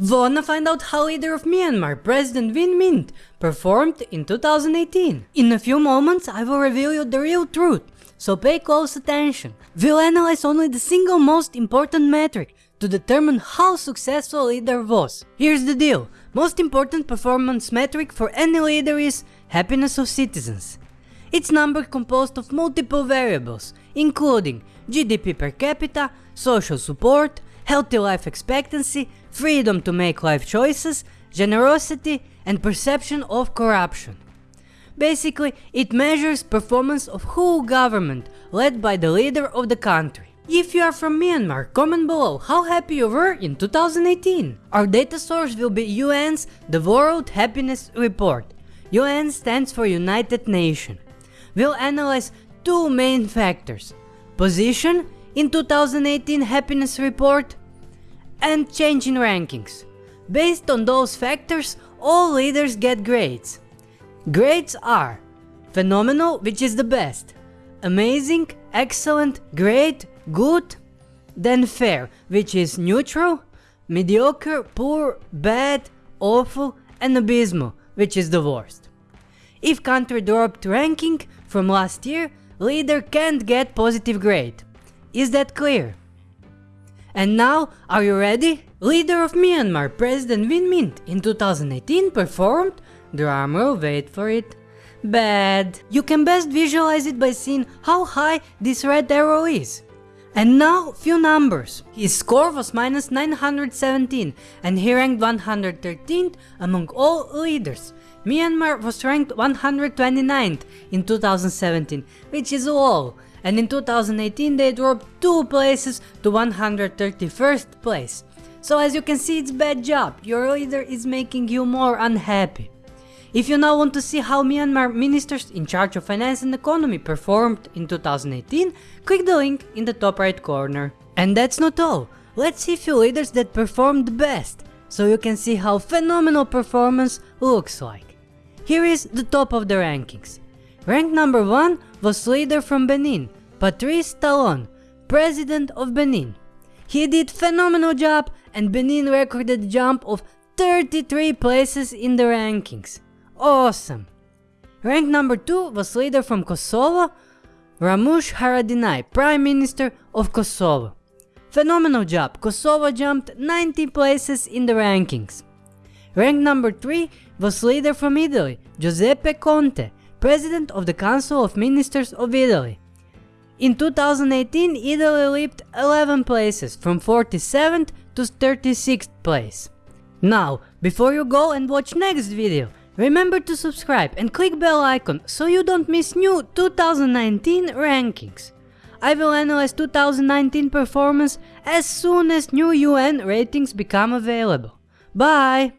Wanna find out how leader of Myanmar, President Win Myint, performed in 2018? In a few moments I will reveal you the real truth, so pay close attention. We'll analyze only the single most important metric to determine how successful leader was. Here's the deal, most important performance metric for any leader is happiness of citizens. It's number composed of multiple variables, including GDP per capita, social support, healthy life expectancy, freedom to make life choices, generosity and perception of corruption. Basically, it measures performance of whole government led by the leader of the country. If you are from Myanmar, comment below how happy you were in 2018. Our data source will be UN's The World Happiness Report. UN stands for United Nations. We'll analyze two main factors. Position in 2018 happiness report and change in rankings. Based on those factors, all leaders get grades. Grades are phenomenal, which is the best, amazing, excellent, great, good, then fair, which is neutral, mediocre, poor, bad, awful, and abysmal, which is the worst. If country dropped ranking from last year, leader can't get positive grade. Is that clear? And now, are you ready? Leader of Myanmar, President Win Myint in 2018 performed, drumroll wait for it, bad. You can best visualize it by seeing how high this red arrow is. And now, few numbers. His score was minus 917 and he ranked 113th among all leaders. Myanmar was ranked 129th in 2017, which is low, and in 2018 they dropped 2 places to 131st place. So as you can see it's bad job, your leader is making you more unhappy. If you now want to see how Myanmar ministers in charge of finance and economy performed in 2018, click the link in the top right corner. And that's not all, let's see few leaders that performed best, so you can see how phenomenal performance looks like. Here is the top of the rankings. Rank number 1 was leader from Benin, Patrice Talon, President of Benin. He did phenomenal job and Benin recorded a jump of 33 places in the rankings. Awesome! Rank number 2 was leader from Kosovo, Ramush Haradinaj, Prime Minister of Kosovo. Phenomenal job, Kosovo jumped 90 places in the rankings. Rank number 3 was leader from Italy, Giuseppe Conte, President of the Council of Ministers of Italy. In 2018, Italy leaped 11 places, from 47th to 36th place. Now, before you go and watch next video, remember to subscribe and click bell icon so you don't miss new 2019 rankings. I will analyze 2019 performance as soon as new UN ratings become available. Bye!